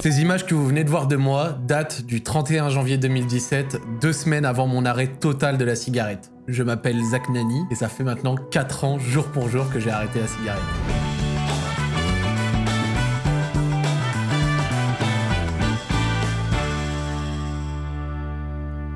Ces images que vous venez de voir de moi datent du 31 janvier 2017, deux semaines avant mon arrêt total de la cigarette. Je m'appelle Zach Nani et ça fait maintenant 4 ans, jour pour jour, que j'ai arrêté la cigarette.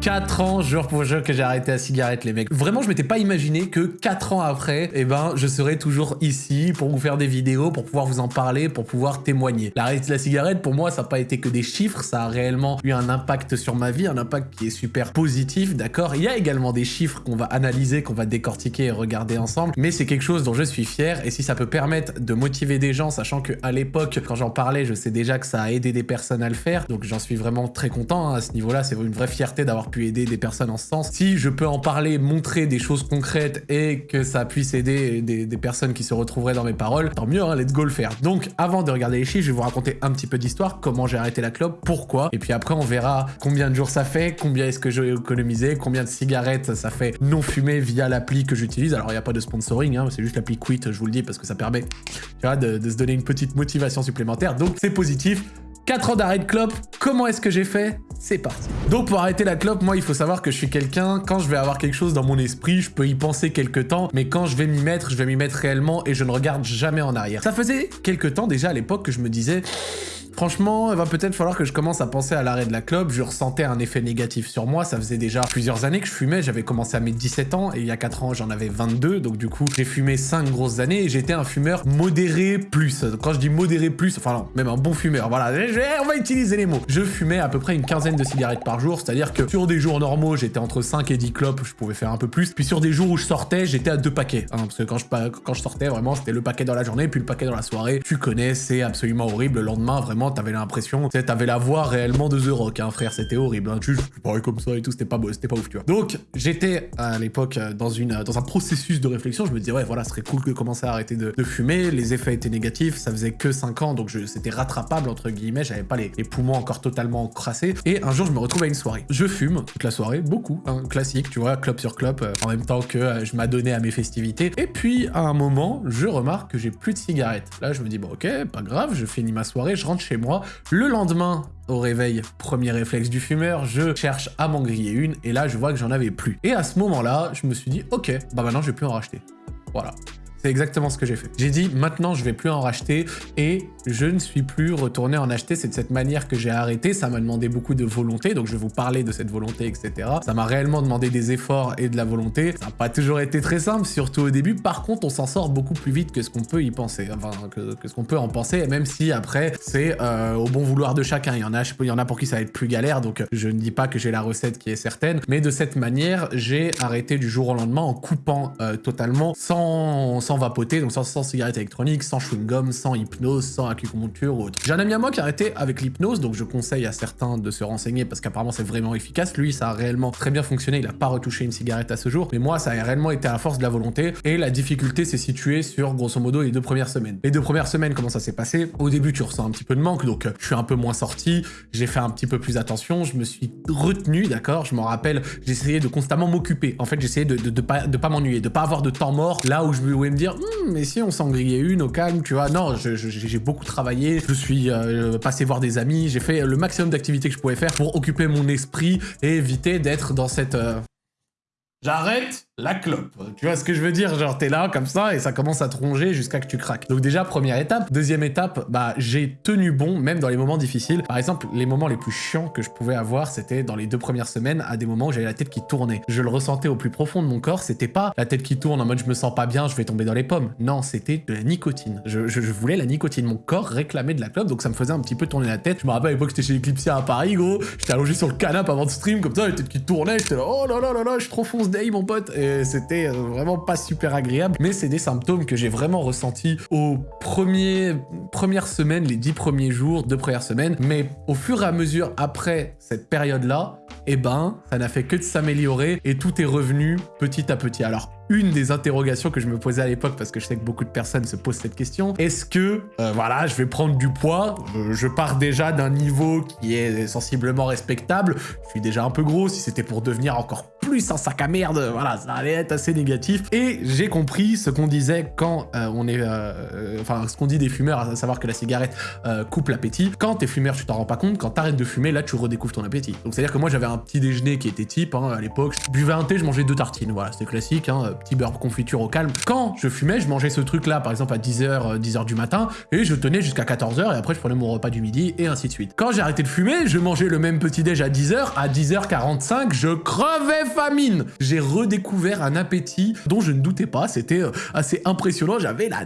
4 ans, jour pour jour, que j'ai arrêté la cigarette, les mecs. Vraiment, je m'étais pas imaginé que 4 ans après, eh ben, je serais toujours ici pour vous faire des vidéos, pour pouvoir vous en parler, pour pouvoir témoigner. L'arrêt de la cigarette, pour moi, ça n'a pas été que des chiffres, ça a réellement eu un impact sur ma vie, un impact qui est super positif, d'accord Il y a également des chiffres qu'on va analyser, qu'on va décortiquer et regarder ensemble, mais c'est quelque chose dont je suis fier, et si ça peut permettre de motiver des gens, sachant que à l'époque, quand j'en parlais, je sais déjà que ça a aidé des personnes à le faire, donc j'en suis vraiment très content hein, à ce niveau-là, c'est une vraie fierté d'avoir pu aider des personnes en ce sens. Si je peux en parler, montrer des choses concrètes et que ça puisse aider des, personnes qui se retrouveraient dans mes paroles, tant mieux, hein, let's go le faire. Donc, avant de regarder les chiffres, je vais vous raconter un petit peu d'histoire, comment j'ai arrêté la clope, pourquoi, et puis après on verra combien de jours ça fait, combien est-ce que j'ai économisé, combien de cigarettes ça fait non fumé via l'appli que j'utilise. Alors, il n'y a pas de sponsoring, hein, c'est juste l'appli Quit, je vous le dis, parce que ça permet de se donner une petite motivation supplémentaire. Donc, c'est positif. 4 ans d'arrêt de clope, comment est-ce que j'ai fait? C'est parti. Donc pour arrêter la clope, moi il faut savoir que je suis quelqu'un, quand je vais avoir quelque chose dans mon esprit, je peux y penser quelques temps, mais quand je vais m'y mettre, je vais m'y mettre réellement et je ne regarde jamais en arrière. Ça faisait quelques temps déjà à l'époque que je me disais... Franchement, il va peut-être falloir que je commence à penser à l'arrêt de la clope. Je ressentais un effet négatif sur moi. Ça faisait déjà plusieurs années que je fumais. J'avais commencé à mes 17 ans et il y a 4 ans, j'en avais 22. Donc du coup, j'ai fumé 5 grosses années et j'étais un fumeur modéré plus. Quand je dis modéré plus, enfin non, même un bon fumeur. Voilà, on va utiliser les mots. Je fumais à peu près une quinzaine de cigarettes par jour. C'est-à-dire que sur des jours normaux, j'étais entre 5 et 10 clopes. Je pouvais faire un peu plus. Puis sur des jours où je sortais, j'étais à deux paquets. Hein, parce que quand je, quand je sortais, vraiment, c'était le paquet dans la journée, puis le paquet dans la soirée. Tu connais, c'est absolument horrible. Le lendemain, vraiment, t'avais l'impression t'avais la voix réellement de The Rock, hein, frère, c'était horrible. Hein. Tu, parlais comme ça et tout, c'était pas beau, c'était pas ouf, tu vois. Donc, j'étais à l'époque dans, une, dans un processus de réflexion. Je me disais, ouais, voilà, ce serait cool que commencer à arrêter de, fumer. Les effets étaient négatifs, ça faisait que 5 ans, donc c'était rattrapable, entre guillemets. J'avais pas les, poumons encore totalement crassés. Et un jour, je me retrouve à une soirée. Je fume toute la soirée, beaucoup, hein, classique, tu vois, clope sur clope, euh, en même temps que euh, je m'adonnais à mes festivités. Et puis, à un moment, je remarque que j'ai plus de cigarettes. Là, je me dis, bon, ok, pas grave, je finis ma soirée, je rentre chez moi. Le lendemain, au réveil, premier réflexe du fumeur, je cherche à m'en griller une, et là, je vois que j'en avais plus. Et à ce moment-là, je me suis dit, ok, bah maintenant, je vais plus en racheter. Voilà. C'est exactement ce que j'ai fait. J'ai dit, maintenant, je vais plus en racheter et je ne suis plus retourné en acheter. C'est de cette manière que j'ai arrêté. Ça m'a demandé beaucoup de volonté, donc je vais vous parler de cette volonté, etc. Ça m'a réellement demandé des efforts et de la volonté. Ça n'a pas toujours été très simple, surtout au début. Par contre, on s'en sort beaucoup plus vite que ce qu'on peut y penser, enfin, que, ce qu'on peut en penser, même si après, c'est euh, au bon vouloir de chacun. Il y en a, il y en a pour qui ça va être plus galère, donc je ne dis pas que j'ai la recette qui est certaine, mais de cette manière, j'ai arrêté du jour au lendemain en coupant euh, totalement, sans vapoter, donc sans, sans cigarette électronique, sans chewing-gum, sans hypnose, sans acupuncture ou autre. J'ai un ami à moi qui a arrêté avec l'hypnose, donc je conseille à certains de se renseigner parce qu'apparemment c'est vraiment efficace. Lui, ça a réellement très bien fonctionné, il a pas retouché une cigarette à ce jour, mais moi, ça a réellement été à force de la volonté, et la difficulté s'est située sur, grosso modo, les deux premières semaines. Les deux premières semaines, comment ça s'est passé? Au début, tu ressens un petit peu de manque, donc je suis un peu moins sorti, j'ai fait un petit peu plus attention, je me suis retenu, d'accord? Je m'en rappelle, j'essayais de constamment m'occuper. En fait, j'essayais de, de, pas, de pas m'ennuyer, de pas avoir de temps mort là où je me dire hmm, mais si on s'en grillait une au calme, tu vois. Non, j'ai beaucoup travaillé, je suis euh, passé voir des amis, j'ai fait le maximum d'activités que je pouvais faire pour occuper mon esprit et éviter d'être dans cette... Euh, J'arrête la clope. Tu vois ce que je veux dire? Genre, t'es là, comme ça, et ça commence à te ronger jusqu'à que tu craques. Donc déjà, première étape. Deuxième étape, bah, j'ai tenu bon, même dans les moments difficiles. Par exemple, les moments les plus chiants que je pouvais avoir, c'était dans les deux premières semaines, à des moments où j'avais la tête qui tournait. Je le ressentais au plus profond de mon corps, c'était pas la tête qui tourne en mode je me sens pas bien, je vais tomber dans les pommes. Non, c'était de la nicotine. Je, voulais la nicotine. Mon corps réclamait de la clope, donc ça me faisait un petit peu tourner la tête. Je me rappelle à l'époque, j'étais chez Eclipsia à Paris, gros. J'étais allongé sur le canapé avant de stream, comme ça, la tête qui tournait, j'étais là, oh là là là là, je suis trop fonce mon pote. Et c'était euh, vraiment pas super agréable, mais c'est des symptômes que j'ai vraiment ressentis aux premières semaines, les dix premiers jours, deux premières semaines, mais au fur et à mesure après cette période-là, eh ben, ça n'a fait que de s'améliorer et tout est revenu petit à petit. Alors, une des interrogations que je me posais à l'époque, parce que je sais que beaucoup de personnes se posent cette question, est-ce que, euh, voilà, je vais prendre du poids, je pars déjà d'un niveau qui est sensiblement respectable, je suis déjà un peu gros, si c'était pour devenir encore plus un sac à merde, voilà, ça allait être assez négatif. Et j'ai compris ce qu'on disait quand euh, on est... Euh, enfin, ce qu'on dit des fumeurs, à savoir que la cigarette coupe l'appétit. Quand t'es fumeur, tu t'en rends pas compte. Quand t'arrêtes de fumer, là, tu redécouvres ton appétit. Donc, c'est-à-dire que moi, j'avais un petit déjeuner qui était type, hein, à l'époque. Je buvais un thé, je mangeais deux tartines. Voilà, c'était classique, hein, petit beurre confiture au calme. Quand je fumais, je mangeais ce truc-là, par exemple, à 10h, 10h du matin, et je tenais jusqu'à 14h, et après, je prenais mon repas du midi, et ainsi de suite. Quand j'ai arrêté de fumer, je mangeais le même petit déj à 10h, à 10h45, je crevais famine. J'ai redécouvert un appétit dont je ne doutais pas, c'était euh, assez impressionnant, j'avais la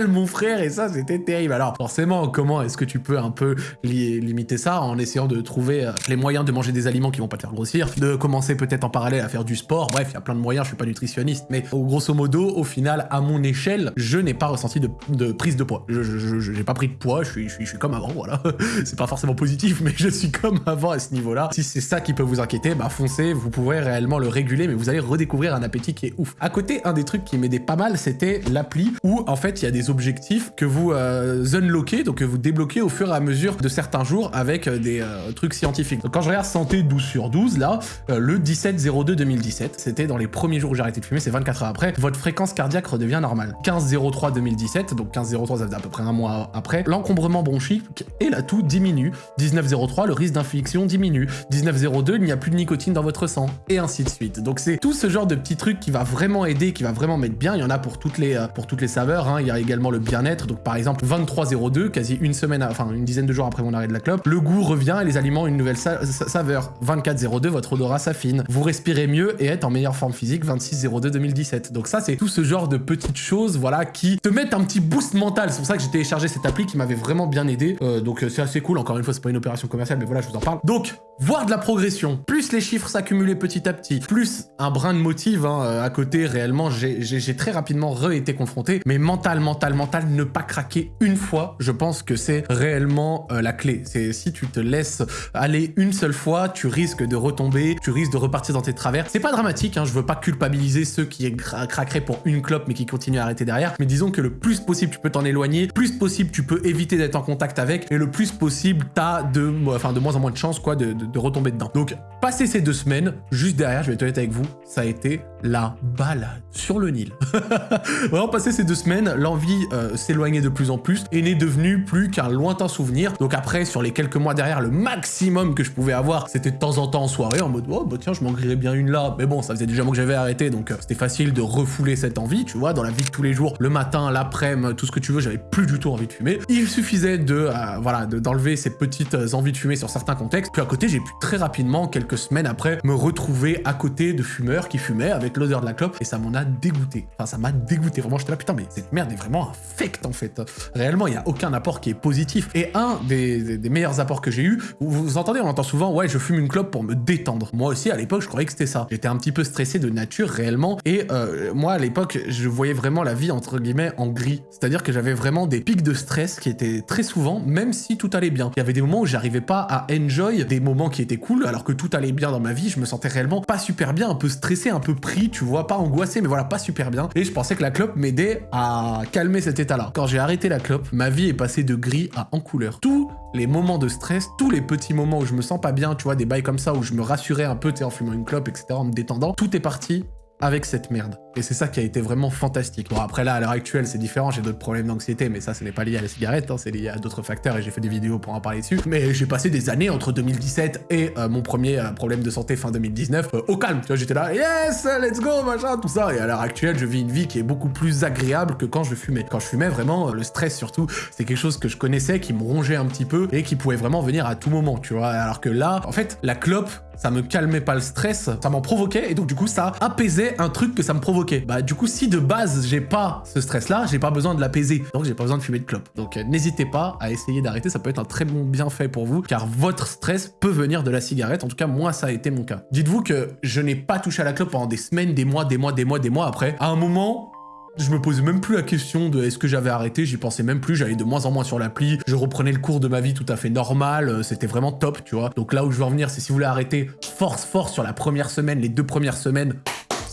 mon frère, et ça, c'était terrible. Alors, forcément, comment est-ce que tu peux un peu limiter ça en essayant de trouver euh, les moyens de manger des aliments qui vont pas te faire grossir, de commencer peut-être en parallèle à faire du sport, bref, il y a plein de moyens, je suis pas nutritionniste, mais grosso modo, au final, à mon échelle, je n'ai pas ressenti de, prise de poids. Je n'ai pas pris de poids, je suis comme avant, voilà. c'est pas forcément positif, mais je suis comme avant à ce niveau-là. Si c'est ça qui peut vous inquiéter, bah foncez, vous pourrez réellement le réguler, mais vous allez redécouvrir un appétit qui est ouf. À côté, un des trucs qui m'aidait pas mal, c'était l'appli où, en fait, il y a des objectifs que vous euh, unlockez, donc que vous débloquez au fur et à mesure de certains jours avec euh, des euh, trucs scientifiques. Donc quand je regarde santé 12 sur 12, là, le 17-02-2017, c'était dans les premiers jours où j'ai arrêté de fumer, c'est 24 heures après, votre fréquence cardiaque redevient normale. 15-03-2017, donc 15-03 ça faisait à peu près un mois après, l'encombrement bronchique et la toux diminue. 19-03, le risque d'infection diminue. 19-02, il n'y a plus de nicotine dans votre sang, et ainsi de suite. Donc c'est tout ce genre de petits trucs qui va vraiment aider, qui va vraiment mettre bien. Il y en a pour toutes les, pour toutes les saveurs, hein. il y a également le bien-être. Donc par exemple 23.02, quasi une semaine, enfin une dizaine de jours après mon arrêt de la clope, le goût revient et les aliments une nouvelle saveur. 24.02, votre odorat s'affine. Vous respirez mieux et êtes en meilleure forme physique. 26.02 2017. Donc ça c'est tout ce genre de petites choses, voilà, qui te mettent un petit boost mental. C'est pour ça que j'ai téléchargé cette appli qui m'avait vraiment bien aidé. Euh, donc euh, c'est assez cool. Encore une fois, c'est pas une opération commerciale, mais voilà, je vous en parle. Donc voir de la progression, plus les chiffres s'accumulaient petit à petit, plus un brin de motive hein, euh, à côté, réellement, j'ai très rapidement re-été confronté, mais mental, mental, mental, ne pas craquer une fois, je pense que c'est réellement euh, la clé. C'est si tu te laisses aller une seule fois, tu risques de retomber, tu risques de repartir dans tes travers. C'est pas dramatique, hein, je veux pas culpabiliser ceux qui craqueraient pour une clope mais qui continuent à arrêter derrière, mais disons que le plus possible tu peux t'en éloigner, plus possible tu peux éviter d'être en contact avec, et le plus possible t'as de, enfin, de moins en moins de chances quoi, de, de retomber dedans. Donc, passer ces deux semaines, juste derrière, je vais être honnête avec vous, ça a été la balade sur le Nil. Vraiment, passer ces deux semaines, l'envie euh, s'éloignait de plus en plus et n'est devenue plus qu'un lointain souvenir. Donc après, sur les quelques mois derrière, le maximum que je pouvais avoir, c'était de temps en temps en soirée, en mode « Oh, bah tiens, je m'en grillerais bien une là. » Mais bon, ça faisait déjà mois que j'avais arrêté, donc euh, c'était facile de refouler cette envie, tu vois, dans la vie de tous les jours, le matin, l'après-midi, tout ce que tu veux, j'avais plus du tout envie de fumer. Il suffisait de, euh, voilà, d'enlever ces petites envies de fumer sur certains contextes. Puis à côté, j'ai pu très rapidement, quelques semaines après, me retrouver à côté de fumeurs qui fumaient avec l'odeur de la clope et ça m'en a dégoûté. Enfin, ça m'a dégoûté. Vraiment, j'étais là, putain, mais cette merde est vraiment infecte en fait. Réellement, il n'y a aucun apport qui est positif. Et un des, meilleurs apports que j'ai eu, vous, entendez, on entend souvent, ouais, je fume une clope pour me détendre. Moi aussi, à l'époque, je croyais que c'était ça. J'étais un petit peu stressé de nature réellement. Et euh, moi, à l'époque, je voyais vraiment la vie entre guillemets en gris. C'est-à-dire que j'avais vraiment des pics de stress qui étaient très souvent, même si tout allait bien. Il y avait des moments où j'arrivais pas à enjoy des moments qui étaient cool, alors que tout allait bien dans ma vie. Je me sentais réellement pas super bien, un peu stressé, un peu pris, tu vois, pas angoissé, mais voilà, pas super bien. Et je pensais que la clope m'aidait à calmer cet état-là. Quand j'ai arrêté la clope, ma vie est passée de gris à en couleur. Tous les moments de stress, tous les petits moments où je me sens pas bien, tu vois, des bails comme ça, où je me rassurais un peu, tu en fumant une clope, etc., en me détendant, tout est parti avec cette merde. Et c'est ça qui a été vraiment fantastique. Bon, après là, à l'heure actuelle, c'est différent, j'ai d'autres problèmes d'anxiété, mais ça, ce n'est pas lié à la cigarette, hein, c'est lié à d'autres facteurs, et j'ai fait des vidéos pour en parler dessus. Mais j'ai passé des années entre 2017 et euh, mon premier euh, problème de santé fin 2019 euh, au calme. Tu vois, j'étais là, yes, let's go, machin, tout ça. Et à l'heure actuelle, je vis une vie qui est beaucoup plus agréable que quand je fumais. Quand je fumais, vraiment, le stress surtout, c'est quelque chose que je connaissais, qui me rongeait un petit peu, et qui pouvait vraiment venir à tout moment, tu vois. Alors que là, en fait, la clope, ça me calmait pas le stress, ça m'en provoquait, et donc du coup, ça apaisait un truc que ça me provoquait. Bah, du coup, si de base j'ai pas ce stress-là, j'ai pas besoin de l'apaiser. Donc j'ai pas besoin de fumer de clope. Donc euh, n'hésitez pas à essayer d'arrêter, ça peut être un très bon bienfait pour vous, car votre stress peut venir de la cigarette. En tout cas, moi, ça a été mon cas. Dites-vous que je n'ai pas touché à la clope pendant des semaines, des mois, des mois, des mois, des mois après. À un moment, je me posais même plus la question de est-ce que j'avais arrêté, j'y pensais même plus, j'allais de moins en moins sur l'appli, je reprenais le cours de ma vie tout à fait normal, euh, c'était vraiment top, tu vois. Donc là où je veux en venir, c'est si vous voulez arrêter, force, force sur la première semaine, les deux premières semaines,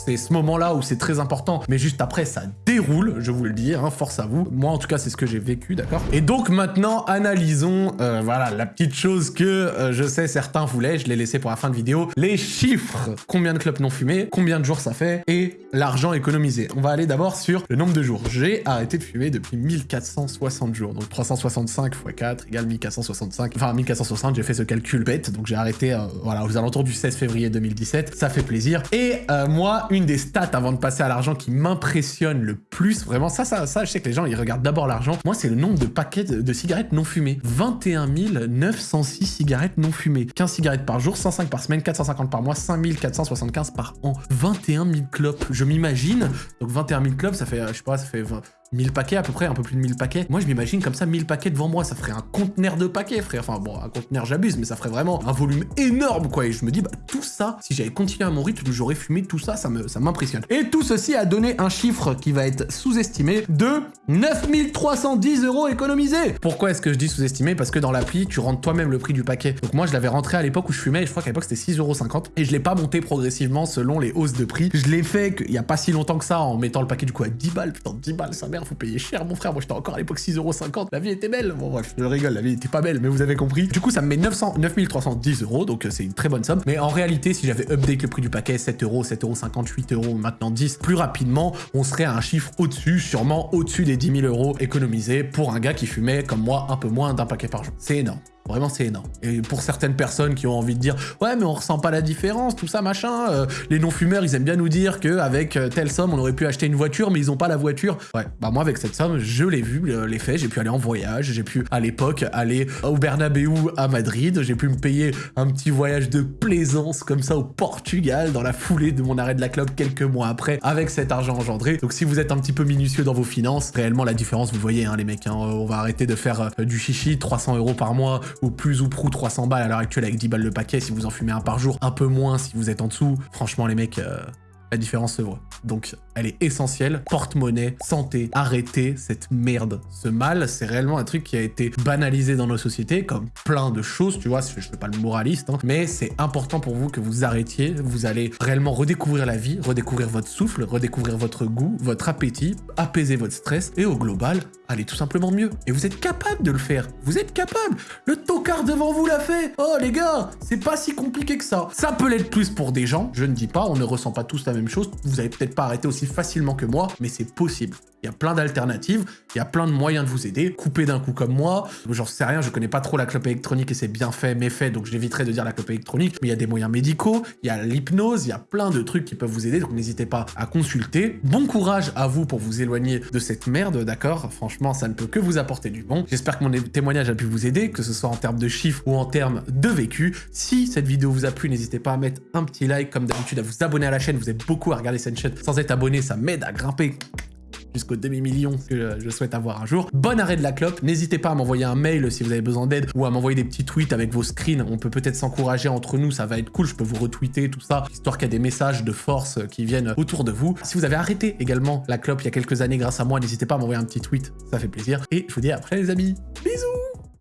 c'est ce moment-là où c'est très important, mais juste après, ça déroule, je vous le dis, hein, force à vous. Moi, en tout cas, c'est ce que j'ai vécu, d'accord? Et donc, maintenant, analysons, euh, voilà, la petite chose que euh, je sais certains voulaient, je l'ai laissé pour la fin de vidéo, les chiffres. Combien de clubs non fumés, combien de jours ça fait, et l'argent économisé. On va aller d'abord sur le nombre de jours. J'ai arrêté de fumer depuis 1460 jours, donc 365 x 4 égale 1465, enfin 1460, j'ai fait ce calcul bête, donc j'ai arrêté, euh, voilà, aux alentours du 16 février 2017, ça fait plaisir. Et moi, une des stats avant de passer à l'argent qui m'impressionne le plus, vraiment, ça, ça, ça, je sais que les gens, ils regardent d'abord l'argent. Moi, c'est le nombre de paquets de, cigarettes non fumées. 21 906 cigarettes non fumées. 15 cigarettes par jour, 105 par semaine, 450 par mois, 5475 par an. 21 000 clopes. Je m'imagine, donc 21 000 clopes, ça fait, je sais pas, ça fait 20, 1000 paquets à peu près, un peu plus de 1000 paquets. Moi, je m'imagine comme ça 1000 paquets devant moi, ça ferait un conteneur de paquets, frère. Enfin bon, un conteneur, j'abuse, mais ça ferait vraiment un volume énorme, quoi. Et je me dis, bah tout ça, si j'avais continué à mon rythme, j'aurais fumé tout ça, ça m'impressionne. Ça et tout ceci a donné un chiffre qui va être sous-estimé de 9310 euros économisés. Pourquoi est-ce que je dis sous-estimé? Parce que dans l'appli, tu rentres toi-même le prix du paquet. Donc moi, je l'avais rentré à l'époque où je fumais, je crois qu'à l'époque, c'était 6,50 euros. Et je l'ai pas monté progressivement selon les hausses de prix. Je l'ai fait il y a pas si longtemps que ça en mettant le paquet du coup à 10 balles. Putain, 10 balles, sa mère, faut payer cher, mon frère, moi j'étais encore à l'époque 6,50€, la vie était belle. Bon bref, je rigole, la vie était pas belle, mais vous avez compris. Du coup, ça me met 900, 9310 euros, donc euh, c'est une très bonne somme. Mais en réalité, si j'avais update le prix du paquet, 7 euros, 7 euros, 58 euros, maintenant 10, plus rapidement, on serait à un chiffre au-dessus, sûrement au-dessus des 10 000 euros économisés pour un gars qui fumait comme moi un peu moins d'un paquet par jour. C'est énorme. Vraiment, c'est énorme. Et pour certaines personnes qui ont envie de dire « Ouais, mais on ressent pas la différence, tout ça, machin. Euh, les non-fumeurs, ils aiment bien nous dire qu'avec euh, telle somme, on aurait pu acheter une voiture, mais ils ont pas la voiture. » Ouais, bah moi, avec cette somme, je l'ai vu, les faits. J'ai pu aller en voyage, j'ai pu, à l'époque, aller au Bernabeu à Madrid. J'ai pu me payer un petit voyage de plaisance comme ça au Portugal, dans la foulée de mon arrêt de la club quelques mois après, avec cet argent engendré. Donc si vous êtes un petit peu minutieux dans vos finances, réellement, la différence, vous voyez, hein, les mecs, hein, on va arrêter de faire euh, du chichi, 300 euros par mois, ou plus ou prou 300 balles à l'heure actuelle avec 10 balles le paquet si vous en fumez un par jour, un peu moins si vous êtes en dessous. Franchement les mecs, euh, la différence se voit. Donc, elle est essentielle. Porte-monnaie, santé, arrêtez cette merde. Ce mal, c'est réellement un truc qui a été banalisé dans nos sociétés, comme plein de choses, tu vois, je ne fais pas le moraliste, hein, mais c'est important pour vous que vous arrêtiez. Vous allez réellement redécouvrir la vie, redécouvrir votre souffle, redécouvrir votre goût, votre appétit, apaiser votre stress, et au global, allez tout simplement mieux. Et vous êtes capable de le faire. Vous êtes capable. Le tocard devant vous l'a fait. Oh les gars, c'est pas si compliqué que ça. Ça peut l'être plus pour des gens, je ne dis pas, on ne ressent pas tous la même chose. Vous avez peut-être pas arrêté aussi facilement que moi, mais c'est possible. Il y a plein d'alternatives, il y a plein de moyens de vous aider. Couper d'un coup comme moi, j'en sais rien, je connais pas trop la clope électronique et c'est bien fait, méfait, donc j'éviterai de dire la clope électronique, mais il y a des moyens médicaux, il y a l'hypnose, il y a plein de trucs qui peuvent vous aider, donc n'hésitez pas à consulter. Bon courage à vous pour vous éloigner de cette merde, d'accord? Franchement, ça ne peut que vous apporter du bon. J'espère que mon témoignage a pu vous aider, que ce soit en termes de chiffres ou en termes de vécu. Si cette vidéo vous a plu, n'hésitez pas à mettre un petit like, comme d'habitude, à vous abonner à la chaîne, vous êtes beaucoup à regarder cette chaîne sans être abonné, ça m'aide à grimper jusqu'au demi-million que je souhaite avoir un jour. Bon arrêt de la clope, n'hésitez pas à m'envoyer un mail si vous avez besoin d'aide ou à m'envoyer des petits tweets avec vos screens, on peut peut-être s'encourager entre nous, ça va être cool, je peux vous retweeter, tout ça, histoire qu'il y ait des messages de force qui viennent autour de vous. Si vous avez arrêté également la clope il y a quelques années grâce à moi, n'hésitez pas à m'envoyer un petit tweet, ça fait plaisir. Et je vous dis à après les amis, bisous